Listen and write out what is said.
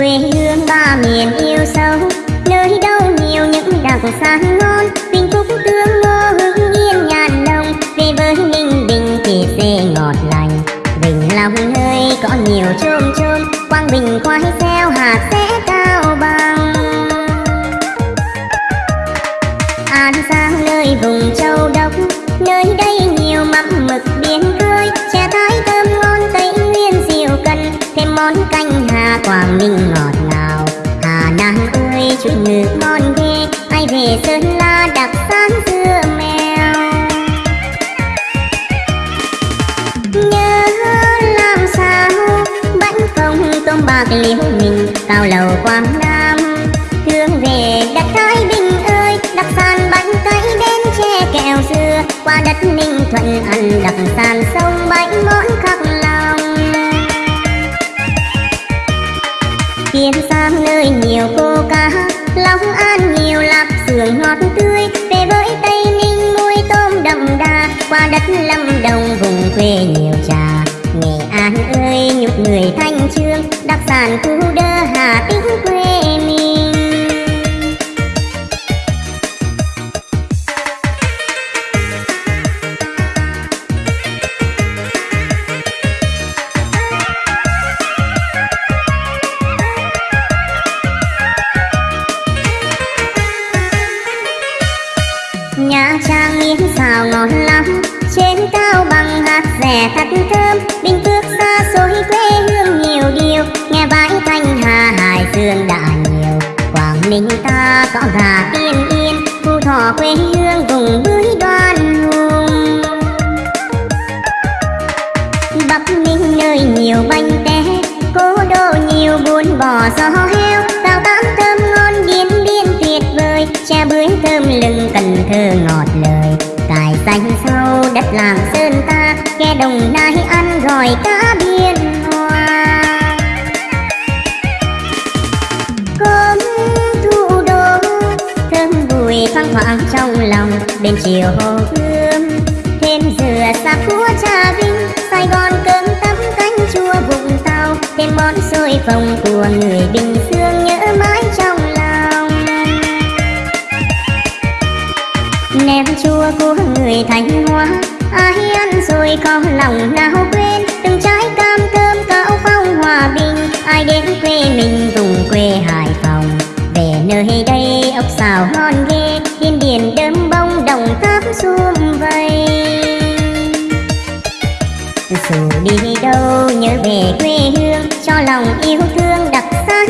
quê hương ba miền yêu sâu. Nơi đâu nhiều những đặc sản ngon vinh phúc tương ngô hưng yên nhàn đồng, về với ninh bình thì dê ngọt lành bình long nơi có nhiều chôm chôm. Quang bình khoai xeo hạt sẽ cao bằng. An giang nơi vùng châu đốc nơi đây nhiều mắm mực biển khơi. Chè thái thơm ngon tây nguyên diệu cần thêm món canh quang quảng ngọt ngào. Hà nam ơi, chuyện nước ngon ghê, ai về sơn la đặc sản dưa mèo. Nhớ làm sao, bánh phồng tôm bạc liễu mình cao lầu quảng nam. Thương về đất thái bình ơi, đặc sản bánh cấy đến che kẹo dưa qua đất ninh thuận ăn đặc sản sông bánh đất lâm đồng vùng quê nhiều trà. Nghệ an ơi, nhục người thanh trương, đặc sản khu đơ hà tĩnh quê bằng thật thơm Bình Phước xa xôi quê hương nhiều điều. Nghe bãi thanh hà, hải dương đã nhiều. Quảng Ninh ta có gà tiên yên, Phú Thọ quê hương vùng bưởi đoan hùng. Bắc Ninh nơi nhiều bánh té, Cố đô nhiều buôn bò gió heo. Tàu tám thơm ngon điên biên tuyệt vời Chè bưởi thơm lưng cần thơ ngọt lời. Cài xanh sau đất làng sơn đồng nai ăn gỏi cá biên hòa Cơm thu đô Thơm bùi thoang thoảng trong lòng Bên chiều hồ gươm. Thêm dừa xa của trà vinh, Sài Gòn cơm tấm canh chua vùng tàu. Thêm món xôi phồng của người Bình Dương nhớ mãi trong lòng. Nem chua của người Thanh Hóa, Ai ơi có lòng nào quên? Từng trái cam thơm cao phong hòa bình. Ai đến quê mình vùng quê Hải Phòng. Về nơi đây ốc xào ngon ghê, Điên điền đơm bông đồng tháp xum vầy. Dù đi đâu nhớ về quê hương, cho lòng yêu thương đặc sản